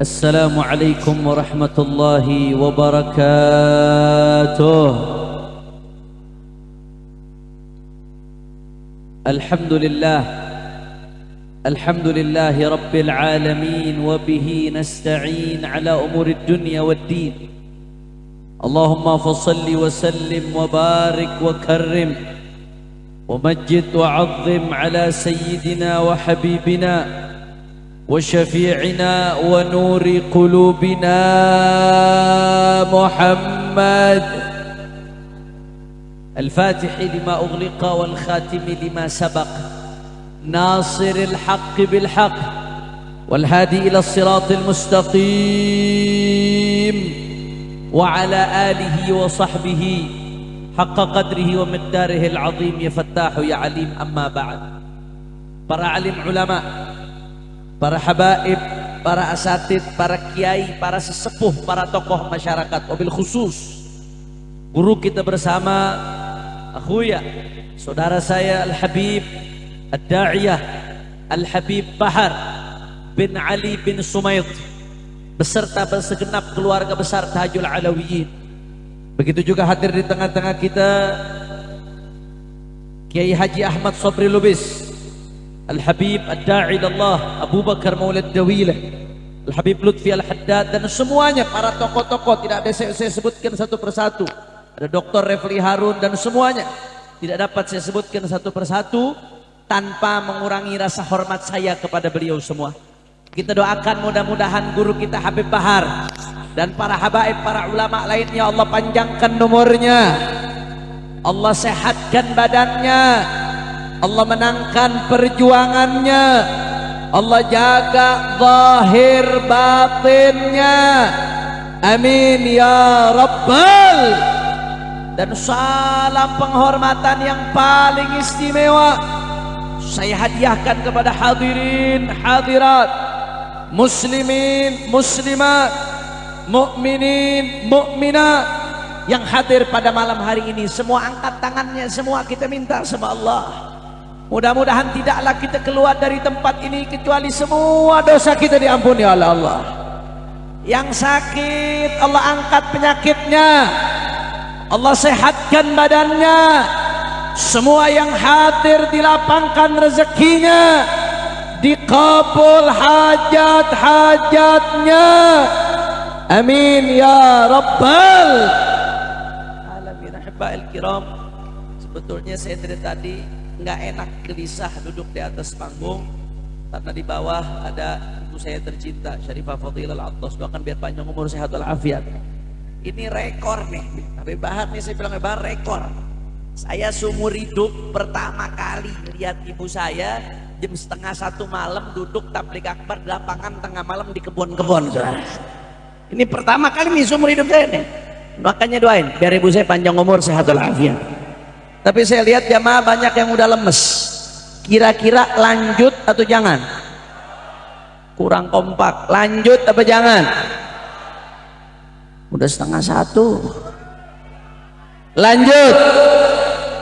السلام عليكم ورحمة الله وبركاته. الحمد لله الحمد لله رب العالمين وبه نستعين على أمور الدنيا والدين. اللهم فصل وسلم وبارك وكرم ومجد وعظم على سيدنا وحبيبنا وشفيعنا ونور قلوبنا محمد. الفاتح لما أغلق والخاتم لما سبق. ناصر الحق بالحق والهادي إلى الصراط المستقيم. وعلى آله وصحبه حق قدره ومقداره العظيم يا فتاح يا عليم. أما بعد para alim ulama para habaib para asatid para kiai para sesepuh para tokoh masyarakat. Wabil khusus. Guru kita bersama akhuya saudara saya Al-Habib Ad-Da'iyah Al-Habib Bahar bin Ali bin Sumayt beserta segenap keluarga besar Tahajul Alawiyin begitu juga hadir di tengah-tengah kita Kiai Haji Ahmad Sobri Lubis Al-Habib Ad-Da'i Allah Abu Bakar Maulid Dawilah Al-Habib Lutfi Al-Haddad dan semuanya para tokoh-tokoh tidak ada saya, saya sebutkan satu persatu. Ada Dr. Refli Harun dan semuanya. Tidak dapat saya sebutkan satu persatu tanpa mengurangi rasa hormat saya kepada beliau semua. Kita doakan mudah-mudahan guru kita Habib Bahar dan para habaib, para ulama lainnya Allah panjangkan nomornya Allah sehatkan badannya Allah menangkan perjuangannya. Allah jaga zahir batinnya. Amin ya rabbal. Dan salam penghormatan yang paling istimewa. Saya hadiahkan kepada hadirin hadirat muslimin muslimat mukminin mukminat yang hadir pada malam hari ini. Semua angkat tangannya semua kita minta sama Allah mudah-mudahan tidaklah kita keluar dari tempat ini kecuali semua dosa kita diampuni oleh Allah. Yang sakit Allah angkat penyakitnya. Allah sehatkan badannya. Semua yang hadir dilapangkan rezekinya. Dikabul hajat-hajatnya. Amin ya rabbal alamin. Ahba'il kiram. Sebetulnya saya dari tadi nggak enak gelisah duduk di atas panggung. Karena di bawah ada ibu saya tercinta Syarifah Fadilal Attas doakan biar panjang umur sehat walafiat. Ini rekor nih. Habib Bahar nih saya bilang Bahar rekor? Saya seumur hidup pertama kali lihat ibu saya jam setengah satu malam duduk tablik akbar di lapangan tengah malam di kebun-kebun ini pertama kali nih seumur hidup saya nih. Makanya doain biar ibu saya panjang umur sehat walafiat tapi saya lihat jamaah banyak yang udah lemes. Kira-kira lanjut atau jangan? Kurang kompak. Lanjut apa jangan? Udah setengah satu. Lanjut.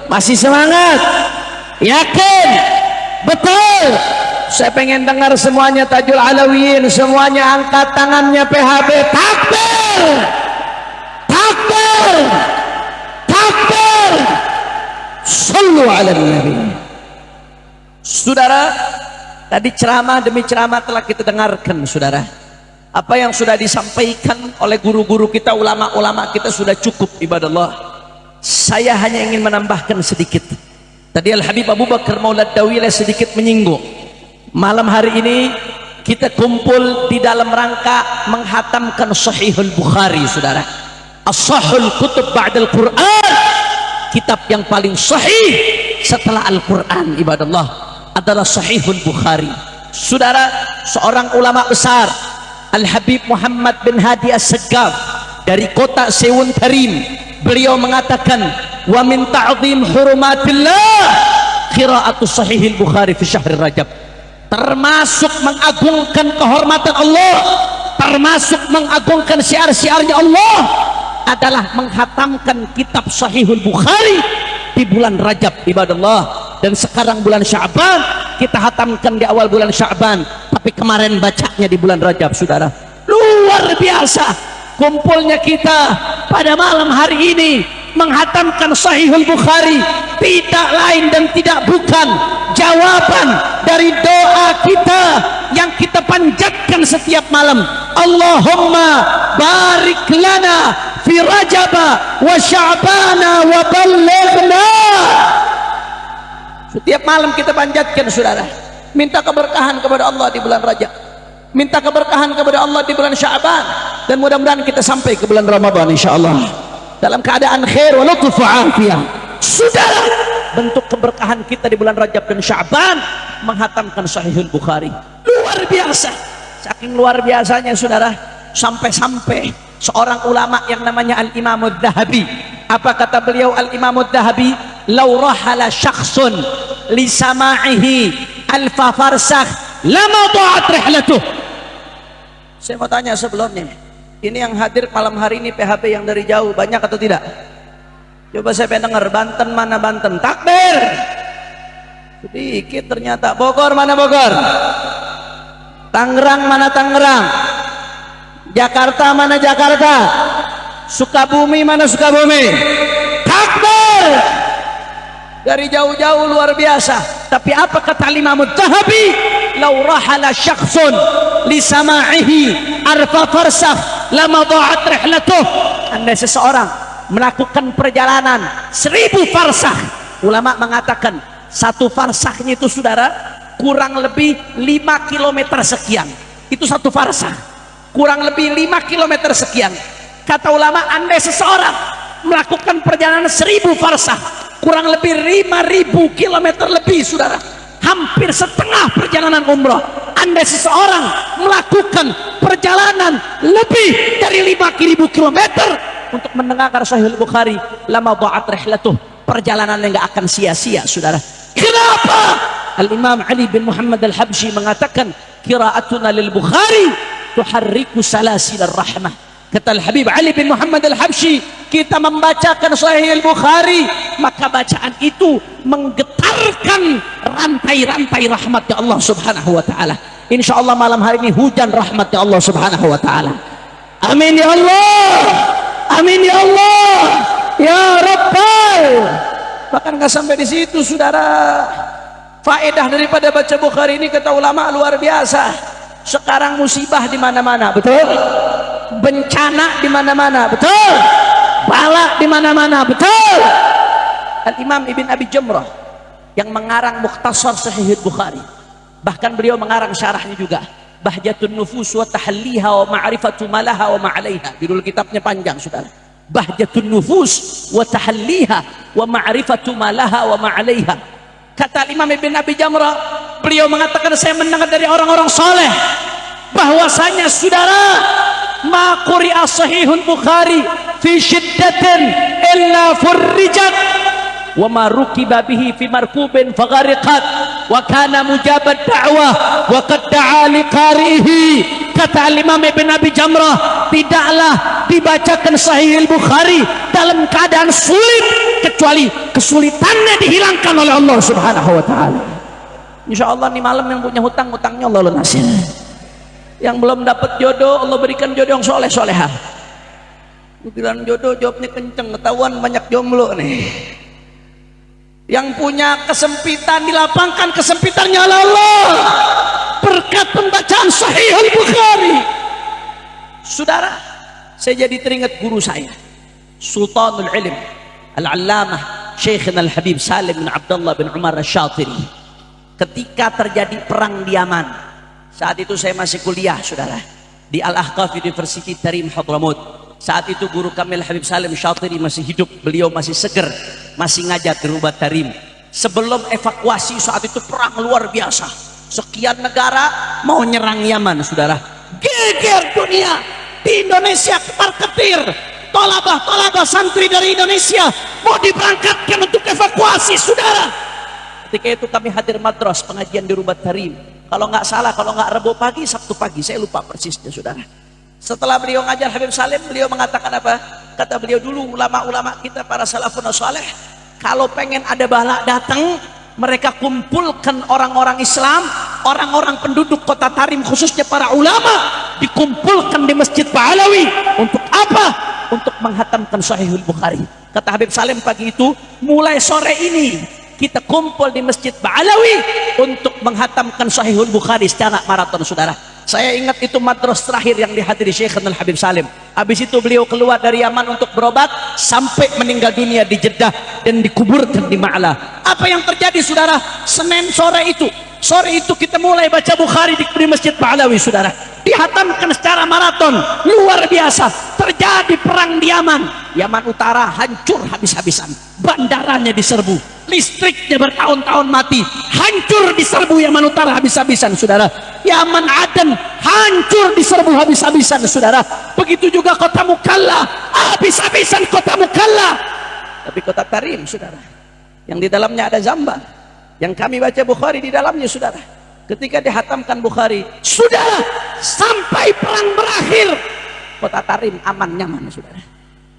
Masih semangat. Yakin? Betul. Saya pengen dengar semuanya tajul alawiyin semuanya angkat tangannya PHB takbir! Takbir sallu ala nabi saudara tadi ceramah demi ceramah telah kita dengarkan saudara. Apa yang sudah disampaikan oleh guru-guru kita ulama-ulama kita sudah cukup ibadah Allah saya hanya ingin menambahkan sedikit. Tadi Al-Habib Abu Bakar Maulad Dawilah sedikit menyinggung. Malam hari ini kita kumpul di dalam rangka menghatamkan Sahihul Bukhari saudara. As-Sahul Kutub Ba'dal Quran kitab yang paling sahih setelah Al-Quran ibadah Allah adalah Sahihul Bukhari. Saudara seorang ulama besar Al-Habib Muhammad bin Hadi As-Segaf dari kota Sewun Karim beliau mengatakan wa min ta'zim hurumatillah. Qira'atu sahihil Bukhari fi syahr Rajab. Termasuk mengagungkan kehormatan Allah termasuk mengagungkan syiar-syiarnya Allah adalah menghatamkan kitab Sahihul Bukhari di bulan Rajab ibadah Allah dan sekarang bulan Syaban kita hatamkan di awal bulan Syaban. Tapi kemarin bacanya di bulan Rajab saudara. Luar biasa kumpulnya kita pada malam hari ini menghatamkan Sahihul Bukhari. Tidak lain dan tidak bukan jawaban dari doa kita yang kita panjatkan setiap malam. Allahumma barik lana fi rajaba wa sya'bana wa ballighna. Setiap malam kita panjatkan saudara. Minta keberkahan kepada Allah di bulan Rajab. Minta keberkahan kepada Allah di bulan Sya'ban. Dan mudah-mudahan kita sampai ke bulan Ramadan insyaallah. Dalam keadaan khair wa lutuf afiyah. Saudara bentuk keberkahan kita di bulan Rajab dan Sya'ban menghatamkan Sahihul Bukhari. Luar biasa. Saking luar biasanya saudara sampai-sampai seorang ulama yang namanya Al-Imam Al-Dhahabi. Apa kata beliau Al-Imam Al-Dhahabi? Law rahala syakhsun li sama'ihi alfa farsakh lama ta'at rihlatuh. Saya mau tanya sebelumnya ini yang hadir malam hari ini PHP yang dari jauh banyak atau tidak? Coba saya pengen dengar Banten mana Banten? Takbir! Sedikit ternyata Bogor mana Bogor? Tangerang mana Tangerang Jakarta mana Jakarta? Sukabumi mana Sukabumi? Takbir! Dari jauh-jauh luar biasa. Tapi apa kata Imam Zahabi lau rahala syakhsun li sama'ihi arfa farsakh lama dha'at rihlatuh. Andai seseorang melakukan perjalanan seribu farsakh ulama mengatakan satu farsakhnya itu saudara kurang lebih 5 km sekian. Itu satu farsakh kurang lebih 5 km sekian. Kata ulama andai seseorang melakukan perjalanan seribu farsakh kurang lebih 5000 km lebih saudara hampir setengah perjalanan umroh anda seseorang melakukan perjalanan lebih dari 5000 km untuk mendengarkan Sahih Bukhari lama ba'at rihlatuh perjalanan yang gak akan sia-sia saudara. Kenapa? Al-Imam Ali bin Muhammad Al-Habsyi mengatakan kiraatuna lil Bukhari tuharriku salasil rahmah. Kata Al-Habib Ali bin Muhammad Al-Habsyi kita membacakan Sahih Al-Bukhari maka bacaan itu menggetarkan rantai-rantai rahmat Allah subhanahu wa ta'ala. Insyaallah malam hari ini hujan rahmat Allah subhanahu wa ta'ala. Amin ya Allah! Amin ya Allah! Ya Rabbal! Bahkan nggak sampai di situ saudara. Faedah daripada baca Bukhari ini kata ulama luar biasa sekarang musibah di mana-mana betul? Bencana di mana-mana betul? Bala di mana-mana betul? Al-Imam Ibn Abi Jamrah yang mengarang Mukhtasar Sahih Bukhari. Bahkan beliau mengarang syarahnya juga. Bahjatun Nufus wa Tahalliha wa Ma'rifatu Malaha wa Ma'alaiha. Judul kitabnya panjang saudara. Bahjatun Nufus wa Tahalliha wa Ma'rifatu Malaha wa Ma'alaiha kata Imam Ibn Abi Jamrah beliau mengatakan saya mendengar dari orang-orang soleh bahwasanya saudara ma quri'a sahihul bukhari fi shiddatin illa furrijat wa ma rukiba bihi fi markubin faghariqat wa kana mujabat da'wah wa qad da'a liqarihi kata Imam Ibn Abi Jamrah tidaklah dibacakan sahih al-Bukhari dalam keadaan sulit kecuali kesulitannya dihilangkan oleh Allah subhanahu wa ta'ala. Insyaallah ini malam yang punya hutang hutangnya Allah lunasin yang belum dapat jodoh Allah berikan jodoh yang soleh solehah bilang jodoh jawabnya kenceng ketahuan banyak jomblo nih. Yang punya kesempitan dilapangkan kesempitannya oleh Allah berkat pembacaan sahih al-Bukhari saudara saya jadi teringat guru saya Sultanul Ilm Al-Allamah Syekhina Al-Habib Salim bin Abdullah bin Umar Al-Shatiri. Ketika terjadi perang di Yaman saat itu saya masih kuliah saudara di Al-Ahqaf University Tarim Hadramut saat itu guru Kamil Habib Salim Syatiri masih hidup. Beliau masih seger masih ngajar di Rubat Tarim sebelum evakuasi saat itu perang luar biasa sekian negara mau nyerang Yaman saudara. Geger dunia. Di Indonesia ketar ketir tolabah tolabah santri dari Indonesia mau diberangkatkan untuk evakuasi saudara. Ketika itu kami hadir madras pengajian di Rubat Tarim kalau nggak salah kalau nggak Rabu pagi Sabtu pagi. Saya lupa persisnya saudara. Setelah beliau ngajar Habib Salim beliau mengatakan apa? Kata beliau dulu ulama-ulama kita para salafun saleh kalau pengen ada balak datang mereka kumpulkan orang-orang Islam orang-orang penduduk kota Tarim khususnya para ulama dikumpulkan di Masjid Ba'alawi. Untuk apa? untuk menghatamkan Sahihul Bukhari. Kata Habib Salim pagi itu mulai sore ini kita kumpul di Masjid Ba'alawi untuk menghatamkan Sahihul Bukhari secara maraton saudara saya ingat itu madras terakhir yang dihadiri Syekh Al Habib Salim. Habis itu beliau keluar dari Yaman untuk berobat sampai meninggal dunia di Jeddah dan dikuburkan di Ma'la. Apa yang terjadi saudara? Senin sore itu. Sore itu kita mulai baca Bukhari di, Masjid Ba'alawi saudara. Dihatamkan secara maraton. Luar biasa. Terjadi perang di Yaman. Yaman Utara hancur habis-habisan. Bandaranya diserbu listriknya bertahun-tahun mati. Hancur diserbu Yaman Utara habis-habisan saudara. Yaman Aden hancur diserbu habis-habisan saudara. Begitu juga kota Mukalla habis-habisan kota Mukalla. Tapi kota Tarim saudara yang di dalamnya ada Zamban yang kami baca Bukhari di dalamnya saudara. Ketika dihatamkan Bukhari saudara sampai perang berakhir. Kota Tarim aman nyaman saudara.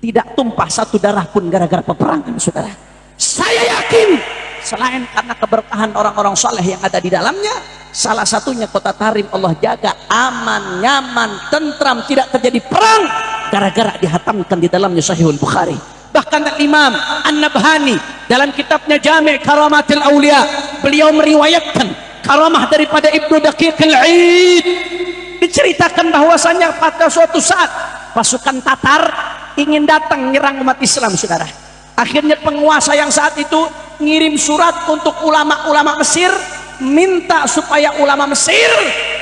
Tidak tumpah satu darah pun gara-gara peperangan saudara saya yakin selain karena keberkahan orang-orang soleh yang ada di dalamnya salah satunya kota Tarim Allah jaga aman, nyaman, tentram tidak terjadi perang gara-gara dihatamkan di dalamnya Sahihul Bukhari. Bahkan Imam An-Nabhani dalam kitabnya Jami' Karamatil Aulia beliau meriwayatkan karamah daripada Ibnu Daqiq Al-Aid diceritakan bahwasanya pada suatu saat pasukan Tatar ingin datang menyerang umat Islam saudara akhirnya penguasa yang saat itu ngirim surat untuk ulama-ulama Mesir minta supaya ulama Mesir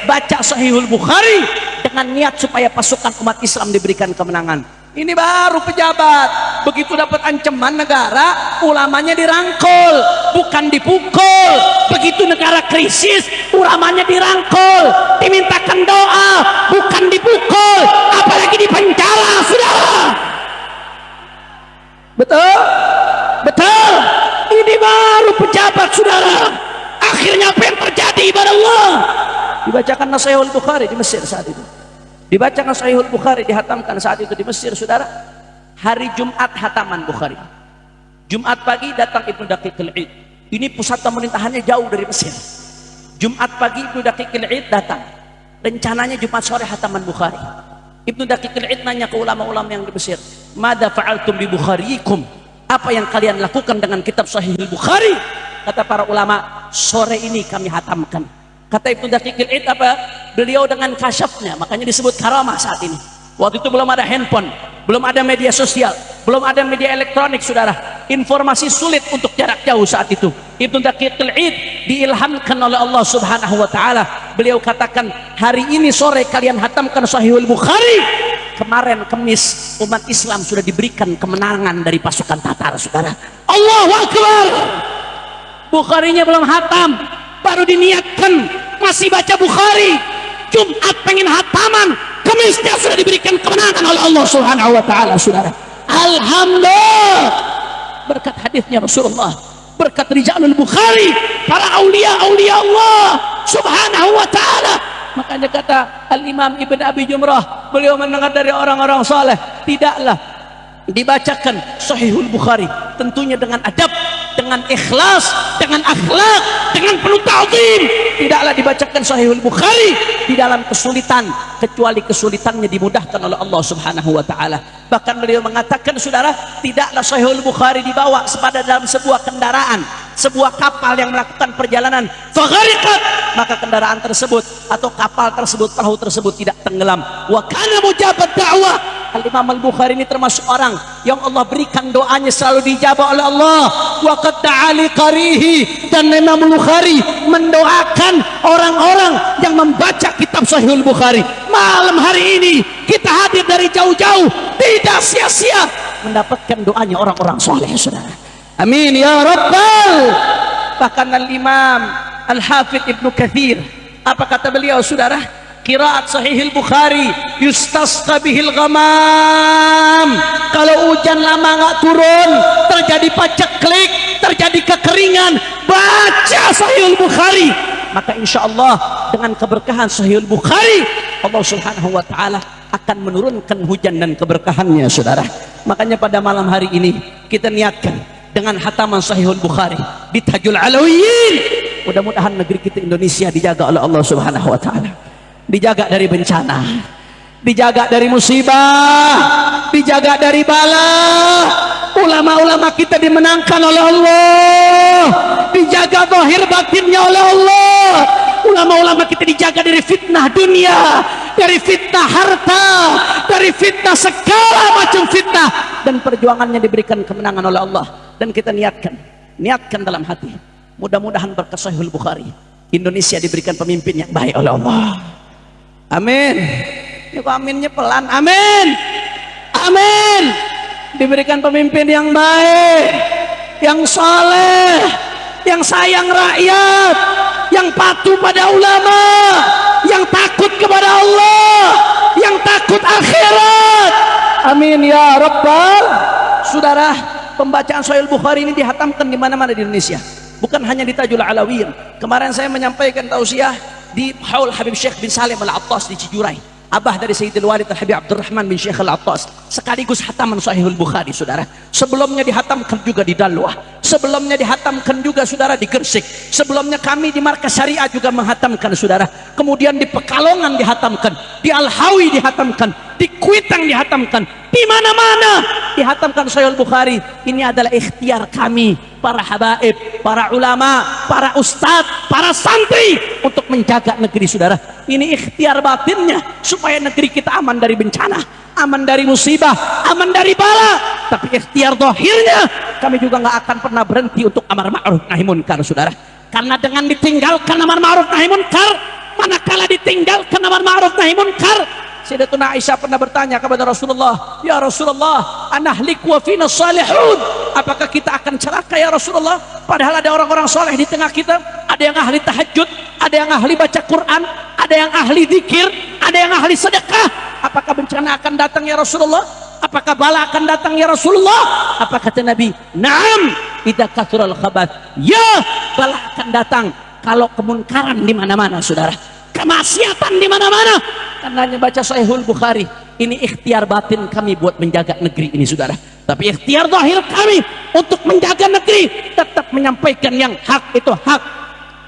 baca Sahihul Bukhari dengan niat supaya pasukan umat Islam diberikan kemenangan. Ini baru pejabat begitu dapat ancaman negara ulamanya dirangkul bukan dipukul. Begitu negara krisis ulamanya dirangkul dimintakan doa bukan dipukul. Apalagi dipenjara saudara betul. Betul. Ini baru pejabat saudara. Akhirnya apa yang terjadi ibadah Allah? Dibacakan Nasihul Bukhari di Mesir saat itu. Dibacakan Sahihul Bukhari dihatamkan saat itu di Mesir saudara. Hari Jumat hataman Bukhari. Jumat pagi datang Ibnu Daqiq al-Id ini pusat pemerintahannya jauh dari Mesir. Jumat pagi Ibnu Daqiq al-Id datang. Rencananya Jumat sore hataman Bukhari. Ibnu Daqiq al-Id nanya ke ulama-ulama yang di Mesir Mada fa'altum bi Bukhariikum? Apa yang kalian lakukan dengan kitab Sahih Bukhari? Kata para ulama, sore ini kami hatamkan. Kata Ibnu Daqiqil Id apa? Beliau dengan kasyafnya, makanya disebut karamah saat ini. Waktu itu belum ada handphone, belum ada media sosial, belum ada media elektronik, saudara. Informasi sulit untuk jarak jauh saat itu. Ibnu Daqiqil Id diilhamkan oleh Allah Subhanahu wa taala. Beliau katakan, "Hari ini sore kalian hatamkan Sahihul Bukhari." Kemarin kemis umat Islam sudah diberikan kemenangan dari pasukan Tatar saudara. Allahu Akbar! Bukharinya belum hatam baru diniatkan. Masih baca Bukhari. Jumat pengen hataman kemisnya sudah diberikan kemenangan oleh Allah subhanahu wa ta'ala saudara. Alhamdulillah! Berkat hadisnya Rasulullah berkat Rijalul Bukhari para aulia-aulia Allah subhanahu wa ta'ala makanya kata Al-Imam Ibn Abi Jumrah beliau mendengar dari orang-orang soleh tidaklah dibacakan Sahihul Bukhari tentunya dengan adab dengan ikhlas dengan akhlak dengan penuh ta'zim. Tidaklah dibacakan Sahihul Bukhari di dalam kesulitan kecuali kesulitannya dimudahkan oleh Allah Subhanahu wa taala. Bahkan beliau mengatakan saudara tidaklah Sahihul Bukhari dibawa sepada dalam sebuah kendaraan sebuah kapal yang melakukan perjalanan. Maka kendaraan tersebut atau kapal tersebut perahu tersebut tidak tenggelam. Wa kana mujabat da'wah. Al-Imam Al-Bukhari ini termasuk orang yang Allah berikan doanya selalu dijawab oleh Allah. Wa qad ta'ali qarihi. Dan Imam Al-Bukhari mendoakan orang-orang yang membaca kitab Sahih Al-Bukhari. Malam hari ini kita hadir dari jauh-jauh. Tidak sia-sia mendapatkan doanya orang-orang soleh saudara amin ya rabbal. Bahkan Al-Imam Al-Hafidh Ibnu Kathir apa kata beliau saudara? Kiraat sahihil Bukhari yustasqa bihil ghamam. Kalau hujan lama nggak turun terjadi paceklik terjadi kekeringan baca sahihil Bukhari. Maka insya Allah dengan keberkahan sahihil Bukhari Allah subhanahu wa ta'ala akan menurunkan hujan dan keberkahannya saudara. Makanya pada malam hari ini kita niatkan dengan hataman sahihul Bukhari di Tajul Alawiyin mudah-mudahan negeri kita Indonesia dijaga oleh Allah subhanahu wa ta'ala. Dijaga dari bencana dijaga dari musibah dijaga dari bala. Ulama-ulama kita dimenangkan oleh Allah dijaga zahir batinnya oleh Allah ulama-ulama kita dijaga dari fitnah dunia dari fitnah harta dari fitnah segala macam fitnah. Dan perjuangannya diberikan kemenangan oleh Allah. Dan kita niatkan niatkan dalam hati. Mudah-mudahan berkah Sahih Bukhari. Indonesia diberikan pemimpin yang baik oleh Allah. Amin. Ini kok aminnya pelan. Amin. Amin. Diberikan pemimpin yang baik yang soleh yang sayang rakyat yang patuh pada ulama. Yang takut kepada Allah. Yang takut akhirat. Amin ya rabbal. Saudara pembacaan Sahih Bukhari ini dihatamkan di mana-mana di Indonesia. Bukan hanya di Tajul Alawiyah. Kemarin saya menyampaikan tausiah di Haul Habib Syekh bin Salim Al-Attas di Cijurai abah dari Sayyidil Walid Al-Habib Abdurrahman bin Syekh Al-Attas. Sekaligus hataman Sahihul Bukhari saudara. Sebelumnya dihatamkan juga di Dalwah sebelumnya dihatamkan juga saudara di Gersik sebelumnya kami di Markas Syariah juga menghatamkan saudara. Kemudian di Pekalongan dihatamkan. Di Al-Hawi dihatamkan di Kuitang dihatamkan. Di mana-mana dihatamkan Sahih Bukhari ini adalah ikhtiar kami para habaib para ulama para ustadz para santri untuk menjaga negeri saudara. Ini ikhtiar batinnya supaya negeri kita aman dari bencana aman dari musibah aman dari bala. Tapi ikhtiar dohirnya kami juga nggak akan pernah berhenti untuk amar ma'ruf nahi munkar saudara. Karena dengan ditinggalkan amar ma'ruf nahi munkar manakala ditinggalkan amar ma'ruf nahi munkar Sayyidatuna Aisyah pernah bertanya kepada Rasulullah, "Ya Rasulullah, anahlik wa fina salihun." Apakah kita akan celaka ya Rasulullah? Padahal ada orang-orang soleh di tengah kita, ada yang ahli tahajud, ada yang ahli baca Quran, ada yang ahli zikir, ada yang ahli sedekah. Apakah bencana akan datang ya Rasulullah? Apakah bala akan datang ya Rasulullah? Apa kata Nabi? Naam, idza kathural khabath. Ya, bala akan datang kalau kemunkaran di mana-mana, Saudara kemaksiatan di mana-mana. Karena baca Sahihul Bukhari ini ikhtiar batin kami buat menjaga negeri ini saudara. Tapi ikhtiar zahir kami untuk menjaga negeri tetap menyampaikan yang hak itu hak.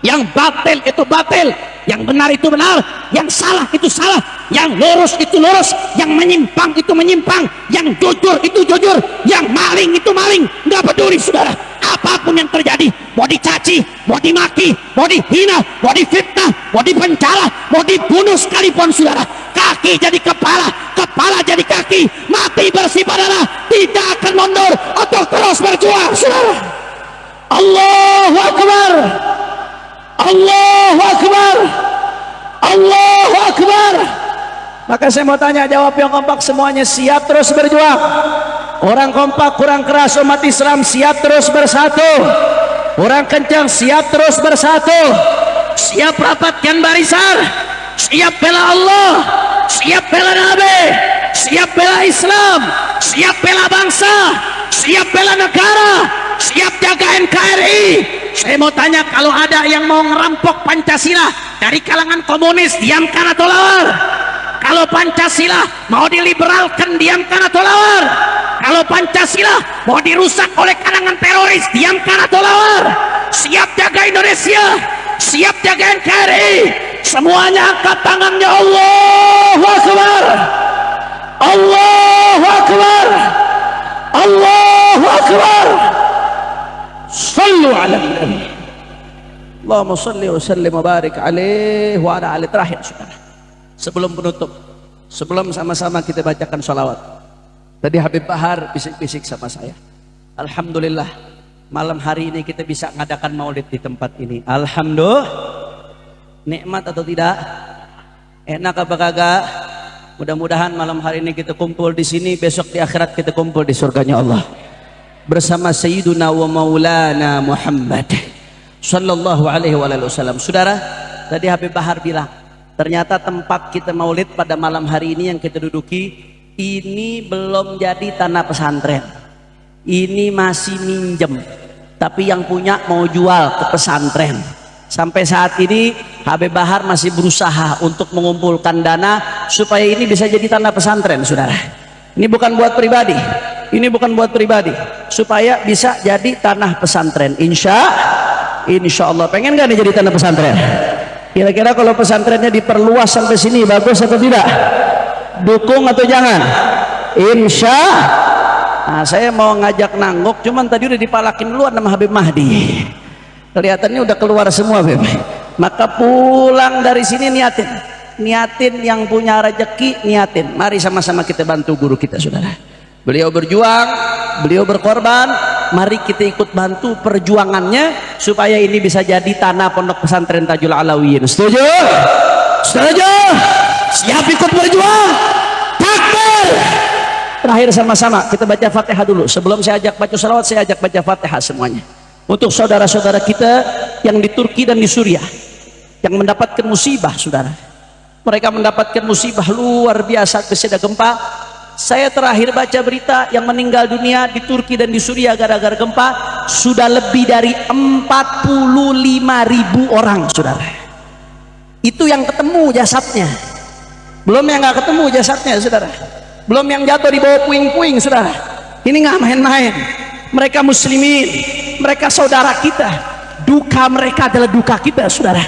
Yang batil itu batil. Yang benar itu benar. Yang salah itu salah. Yang lurus itu lurus. Yang menyimpang itu menyimpang. Yang jujur itu jujur. Yang maling itu maling. Nggak peduli saudara apa pun yang terjadi mau dicaci, mau dimaki, mau dihina, mau difitnah, mau dipencala, mau dibunuh sekalipun saudara kaki jadi kepala, kepala jadi kaki mati bersih badanlah tidak akan mundur atau terus berjuang saudara. Allahu Akbar. Allahu Akbar. Allahu Akbar maka saya mau tanya jawab yang kompak semuanya siap terus berjuang. Orang kompak kurang keras umat Islam siap terus bersatu. Orang kencang siap terus bersatu. Siap rapatkan barisan. Siap bela Allah. Siap bela Nabi. Siap bela Islam. Siap bela bangsa. Siap bela negara. Siap jaga NKRI saya mau tanya kalau ada yang mau ngerampok Pancasila dari kalangan komunis diamkan atau lawar kalau Pancasila mau diliberalkan diamkan atau lawar. Kalau Pancasila mau dirusak oleh kalangan teroris diamkan atau lawar. Siap jaga Indonesia siap jaga NKRI semuanya angkat tangannya. Allahu Akbar. Allahu Akbar. Allahu Akbar. Sallu ala Allahumma salli wa sallim wa barik alaih wa ala ali terakhir saudara sebelum penutup sebelum sama-sama kita bacakan salawat tadi Habib Bahar bisik-bisik sama saya. Alhamdulillah malam hari ini kita bisa mengadakan maulid di tempat ini. Alhamdulillah. Nikmat atau tidak? Enak apa kagak? Mudah-mudahan malam hari ini kita kumpul di sini besok di akhirat kita kumpul di surganya Allah. Bersama Sayyiduna wa Maulana Muhammad. Sallallahu alaihi wasallam saudara tadi Habib Bahar bilang ternyata tempat kita maulid pada malam hari ini yang kita duduki ini belum jadi tanah pesantren. Ini masih minjem. Tapi yang punya mau jual ke pesantren. Sampai saat ini Habib Bahar masih berusaha untuk mengumpulkan dana supaya ini bisa jadi tanah pesantren saudara. Ini bukan buat pribadi. Ini bukan buat pribadi. Supaya bisa jadi tanah pesantren. Insya insya Allah. Pengen gak nih jadi tanah pesantren kira-kira kalau pesantrennya diperluas sampai sini bagus atau tidak? Dukung atau jangan? Insya nah, saya mau ngajak nangguk cuman tadi udah dipalakin duluan sama Habib Mahdi. Kelihatannya udah keluar semua Beb. maka pulang dari sini niatin. Niatin yang punya rezeki niatin. Mari sama-sama kita bantu guru kita saudara beliau berjuang beliau berkorban. Mari kita ikut bantu perjuangannya supaya ini bisa jadi tanah pondok pesantren Tajul Alawiyin setuju? setuju? siap ikut berjuang? Takbir! Terakhir sama-sama kita baca fatihah dulu. Sebelum saya ajak baca salawat saya ajak baca fatihah semuanya. Untuk saudara-saudara kita yang di Turki dan di Suriah yang mendapatkan musibah saudara. Mereka mendapatkan musibah luar biasa keseda gempa saya terakhir baca berita yang meninggal dunia di Turki dan di Suriah gara-gara gempa. Sudah lebih dari 45 ribu orang saudara. Itu yang ketemu jasadnya. Belum yang nggak ketemu jasadnya saudara. Belum yang jatuh di bawah puing-puing saudara. Ini nggak main-main. Mereka muslimin. Mereka saudara kita. Duka mereka adalah duka kita saudara.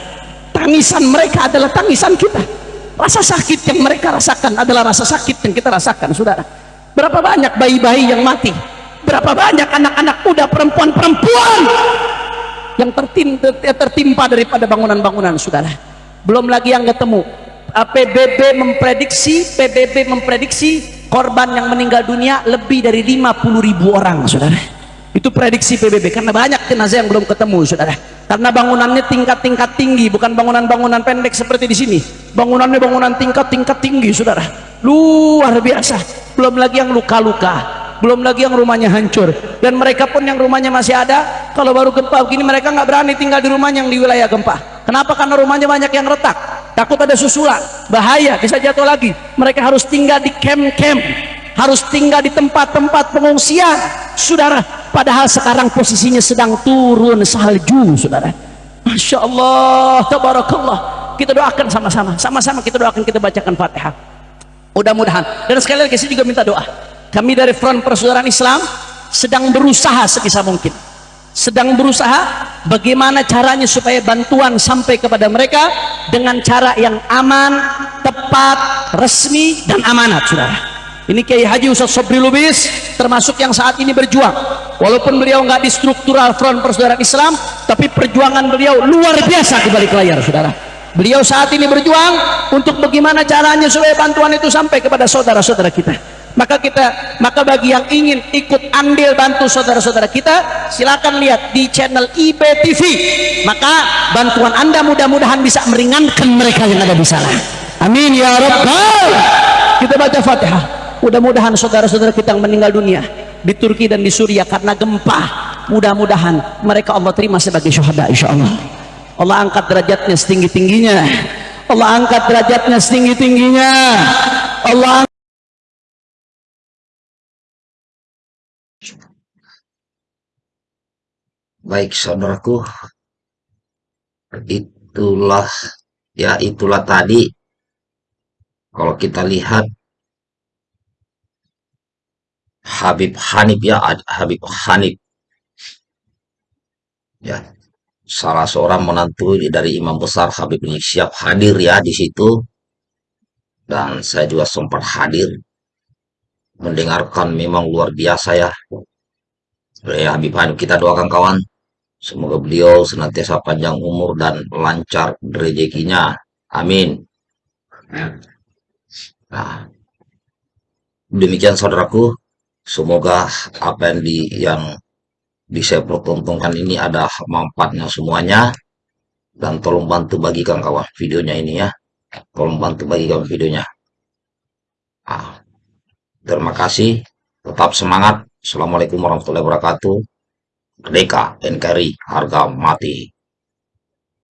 Tangisan mereka adalah tangisan kita rasa sakit yang mereka rasakan adalah rasa sakit yang kita rasakan saudara. Berapa banyak bayi-bayi yang mati? Berapa banyak anak-anak muda perempuan-perempuan yang tertimpa, daripada bangunan-bangunan saudara? Belum lagi yang ketemu. PBB memprediksi PBB memprediksi korban yang meninggal dunia lebih dari 50 ribu orang saudara. Itu prediksi PBB karena banyak jenazah yang belum ketemu saudara karena bangunannya tingkat-tingkat tinggi bukan bangunan-bangunan pendek seperti di sini. Bangunannya bangunan tingkat-tingkat tinggi saudara. Luar biasa. Belum lagi yang luka-luka. Belum lagi yang rumahnya hancur. Dan mereka pun yang rumahnya masih ada kalau baru gempa begini mereka nggak berani tinggal di rumahnya yang di wilayah gempa. Kenapa? Karena rumahnya banyak yang retak. Takut ada susulan. Bahaya bisa jatuh lagi. Mereka harus tinggal di camp-camp harus tinggal di tempat-tempat pengungsian saudara padahal sekarang posisinya sedang turun salju saudara. Masya Allah tabarakallah. Kita doakan sama-sama. Sama-sama kita doakan kita bacakan fatihah. Mudah-mudahan. Dan sekali lagi saya juga minta doa. Kami dari front persaudaraan Islam sedang berusaha sebisa mungkin. Sedang berusaha bagaimana caranya supaya bantuan sampai kepada mereka dengan cara yang aman tepat resmi dan amanat saudara ini Kiai Haji Ustaz Sobri Lubis termasuk yang saat ini berjuang. Walaupun beliau nggak di struktural front persaudaraan Islam tapi perjuangan beliau luar biasa di balik layar saudara. Beliau saat ini berjuang untuk bagaimana caranya supaya bantuan itu sampai kepada saudara-saudara kita. Maka kita maka bagi yang ingin ikut andil bantu saudara-saudara kita silakan lihat di channel IBTV maka bantuan anda mudah-mudahan bisa meringankan mereka yang ada di sana. Amin ya rabbal kita baca fatihah mudah-mudahan saudara-saudara kita yang meninggal dunia di Turki dan di Suriah karena gempa mudah-mudahan mereka Allah terima sebagai syuhada insya Allah Allah angkat derajatnya setinggi-tingginya. Allah angkat derajatnya setinggi-tingginya. Allah Baik saudaraku, itulah ya itulah tadi. Kalau kita lihat Habib Hanif ya Habib Hanif. Ya salah seorang menantu dari imam besar Habib Rizik siap hadir ya di situ. Dan saya juga sempat hadir. Mendengarkan memang luar biasa ya. Ya Habib Hanif kita doakan kawan. Semoga beliau senantiasa panjang umur dan lancar rezekinya. Amin. Nah demikian saudaraku Semoga apa yang di yang bisa pertontonkan ini ada manfaatnya semuanya. Dan tolong bantu bagikan kawan videonya ini ya. Tolong bantu bagikan videonya. Ah, terima kasih. Tetap semangat. Assalamualaikum warahmatullahi wabarakatuh. Merdeka NKRI harga mati